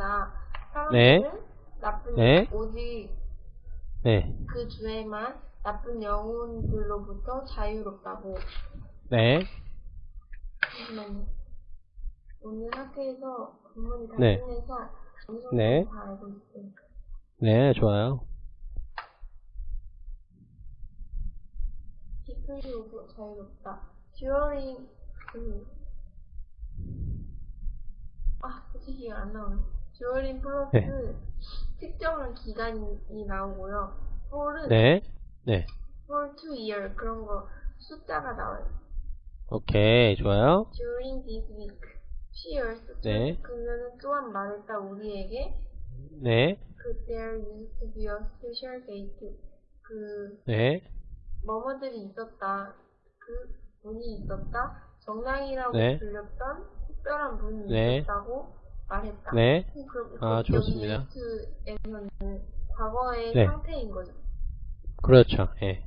아니다. 네. 나쁜 네. 오직 네. 그 주에만 나쁜 영혼들로부터 자유롭다고. 네. 잠시만요. 오늘 학교에서 본문이 다 네. 끝내서 어느 정도 네. 다 알고 있어요. 네, 좋아요. 기술로부 자유롭다. 듀어링 그 아, 솔직히 안 나오네. 듀어링 플러스 네. 특정한 기간이 나오고요. 폴은 네. 네. 폴 to year 그런 거 숫자가 나와요. 오케이, 좋아요. During this week, she also 네. 그녀는 또한 말했다 우리에게 네. 그 there used to be a special date 그 네. 뭐뭐들이 있었다 그 분이 있었다 정당이라고 네. 불렸던 특별한 분이 네. 있었다고 말했다. 네. 그럼 아, 여기 좋습니다. used에서는 과거의 네. 상태인 거죠. 그렇죠. 예.